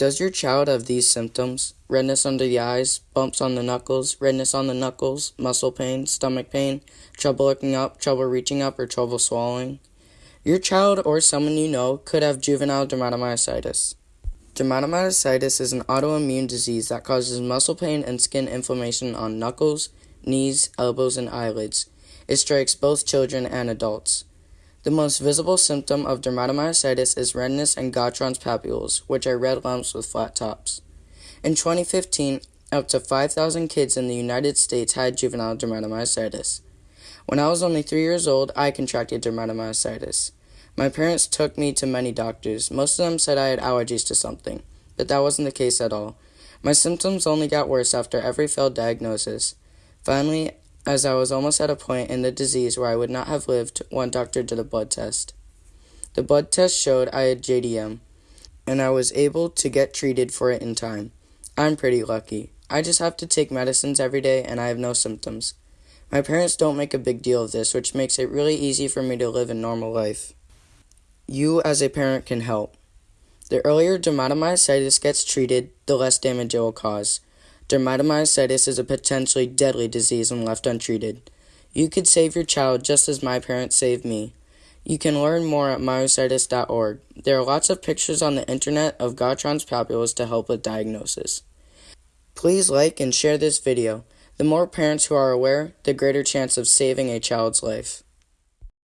Does your child have these symptoms? Redness under the eyes, bumps on the knuckles, redness on the knuckles, muscle pain, stomach pain, trouble looking up, trouble reaching up, or trouble swallowing? Your child or someone you know could have juvenile dermatomyositis. Dermatomyositis is an autoimmune disease that causes muscle pain and skin inflammation on knuckles, knees, elbows, and eyelids. It strikes both children and adults. The most visible symptom of dermatomyositis is redness and Gottron's papules, which are red lumps with flat tops. In 2015, up to 5,000 kids in the United States had juvenile dermatomyositis. When I was only three years old, I contracted dermatomyositis. My parents took me to many doctors. Most of them said I had allergies to something, but that wasn't the case at all. My symptoms only got worse after every failed diagnosis. Finally, as I was almost at a point in the disease where I would not have lived, one doctor did a blood test. The blood test showed I had JDM, and I was able to get treated for it in time. I'm pretty lucky. I just have to take medicines every day and I have no symptoms. My parents don't make a big deal of this, which makes it really easy for me to live a normal life. You, as a parent, can help. The earlier dermatomyositis gets treated, the less damage it will cause. Dermatomyositis is a potentially deadly disease when left untreated. You could save your child just as my parents saved me. You can learn more at myositis.org. There are lots of pictures on the internet of Gottron's papules to help with diagnosis. Please like and share this video. The more parents who are aware, the greater chance of saving a child's life.